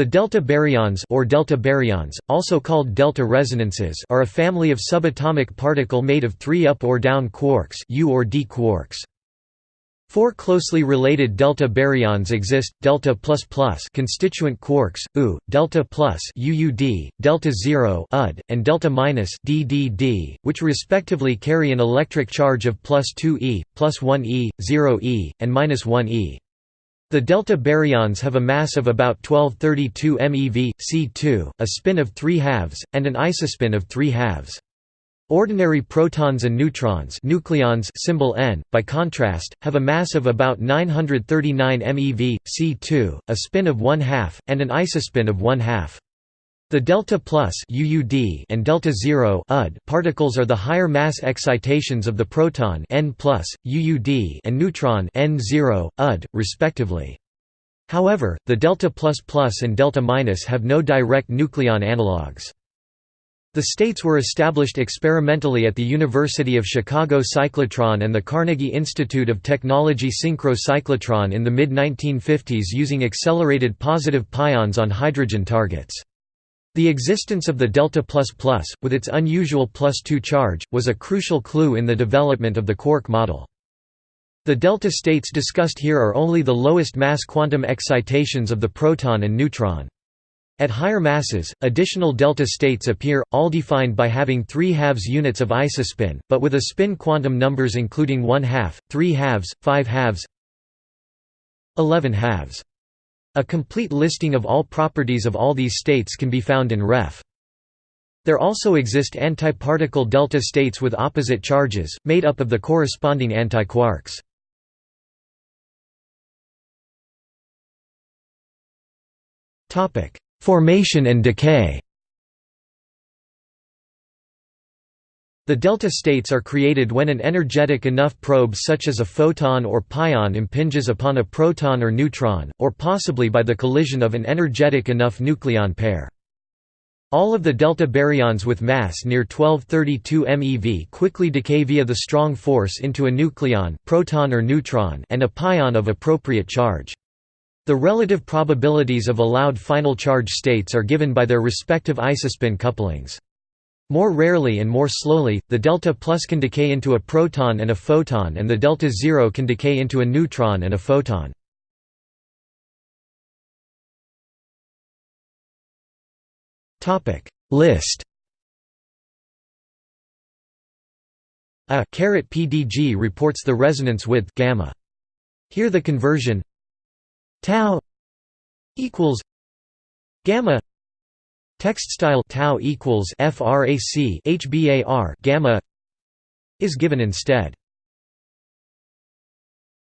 The delta baryons or delta baryons, also called delta resonances, are a family of subatomic particle made of three up or down quarks, U or D quarks. Four closely related delta baryons exist: delta plus constituent quarks, U, delta UUD, delta zero UD, and delta DDD, which respectively carry an electric charge of plus 2e, plus 1e, 0e, and minus 1e. The delta baryons have a mass of about 1232 MeV, C2, a spin of 3 halves, and an isospin of 3 halves. Ordinary protons and neutrons nucleons symbol N, by contrast, have a mass of about 939 MeV, C2, a spin of 1 half, and an isospin of 1 half. The delta plus UUD and delta zero UD particles are the higher mass excitations of the proton N plus, UUD and neutron N0, UD, respectively. However, the delta plus plus and delta minus have no direct nucleon analogues. The states were established experimentally at the University of Chicago cyclotron and the Carnegie Institute of Technology synchro-cyclotron in the mid-1950s using accelerated positive pions on hydrogen targets. The existence of the delta with its unusual plus 2 charge, was a crucial clue in the development of the quark model. The delta states discussed here are only the lowest mass quantum excitations of the proton and neutron. At higher masses, additional delta states appear, all defined by having 3 halves units of isospin, but with a spin quantum numbers including 1 half, 3 halves, 5 halves 11 halves. A complete listing of all properties of all these states can be found in Ref. There also exist antiparticle delta states with opposite charges, made up of the corresponding antiquarks. Formation and decay The delta states are created when an energetic enough probe such as a photon or pion impinges upon a proton or neutron, or possibly by the collision of an energetic enough nucleon pair. All of the delta baryons with mass near 1232 MeV quickly decay via the strong force into a nucleon proton or neutron and a pion of appropriate charge. The relative probabilities of allowed final charge states are given by their respective isospin couplings. More rarely and more slowly, the delta plus can decay into a proton and a photon and the delta zero can decay into a neutron and a photon. List A PDG reports the resonance width gamma. Here the conversion tau equals gamma Text style tau equals frac hbar gamma is given instead.